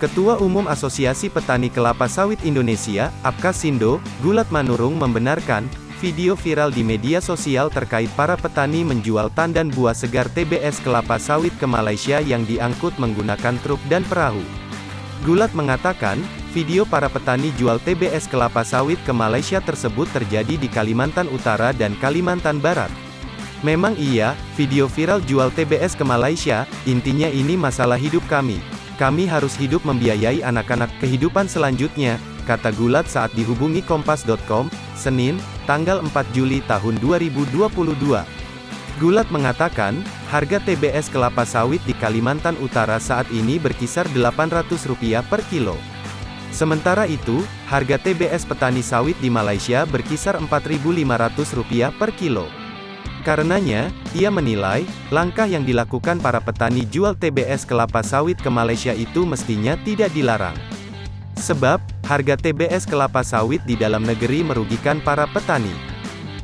Ketua Umum Asosiasi Petani Kelapa Sawit Indonesia, Apkasindo, Gulat Manurung membenarkan, video viral di media sosial terkait para petani menjual tandan buah segar TBS kelapa sawit ke Malaysia yang diangkut menggunakan truk dan perahu. Gulat mengatakan, video para petani jual TBS kelapa sawit ke Malaysia tersebut terjadi di Kalimantan Utara dan Kalimantan Barat. Memang iya, video viral jual TBS ke Malaysia, intinya ini masalah hidup kami. Kami harus hidup membiayai anak-anak kehidupan selanjutnya, kata Gulat saat dihubungi Kompas.com, Senin, tanggal 4 Juli tahun 2022. Gulat mengatakan, harga TBS kelapa sawit di Kalimantan Utara saat ini berkisar Rp800 per kilo. Sementara itu, harga TBS petani sawit di Malaysia berkisar Rp4.500 per kilo. Karenanya, ia menilai, langkah yang dilakukan para petani jual TBS kelapa sawit ke Malaysia itu mestinya tidak dilarang. Sebab, harga TBS kelapa sawit di dalam negeri merugikan para petani.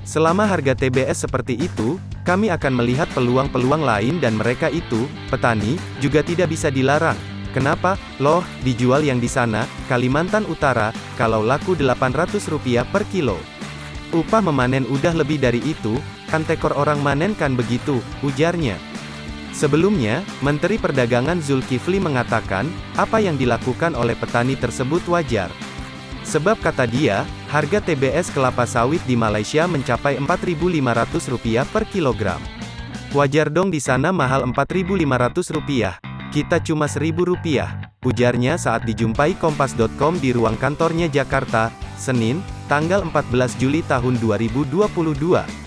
Selama harga TBS seperti itu, kami akan melihat peluang-peluang lain dan mereka itu, petani, juga tidak bisa dilarang. Kenapa? Loh, dijual yang di sana, Kalimantan Utara, kalau laku Rp800 per kilo. Upah memanen udah lebih dari itu, kan tekor orang manen kan begitu, ujarnya. Sebelumnya, Menteri Perdagangan Zulkifli mengatakan, apa yang dilakukan oleh petani tersebut wajar. Sebab kata dia, harga TBS kelapa sawit di Malaysia mencapai Rp4.500 per kilogram. Wajar dong di sana mahal Rp4.500. Kita cuma Rp1.000, ujarnya saat dijumpai Kompas.com di ruang kantornya Jakarta, Senin, tanggal 14 Juli tahun 2022.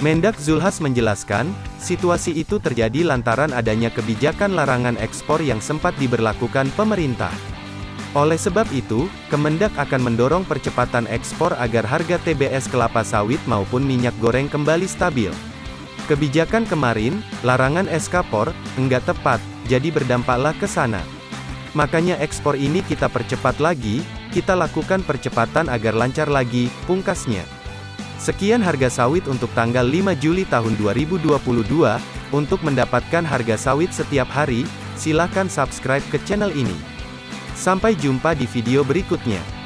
Mendak Zulhas menjelaskan, situasi itu terjadi lantaran adanya kebijakan larangan ekspor yang sempat diberlakukan pemerintah. Oleh sebab itu, Kemendak akan mendorong percepatan ekspor agar harga TBS kelapa sawit maupun minyak goreng kembali stabil. Kebijakan kemarin, larangan ekspor, enggak tepat, jadi berdampaklah ke sana. Makanya ekspor ini kita percepat lagi, kita lakukan percepatan agar lancar lagi, pungkasnya. Sekian harga sawit untuk tanggal 5 Juli tahun 2022. Untuk mendapatkan harga sawit setiap hari, silakan subscribe ke channel ini. Sampai jumpa di video berikutnya.